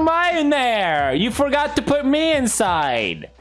am I in there? You forgot to put me inside.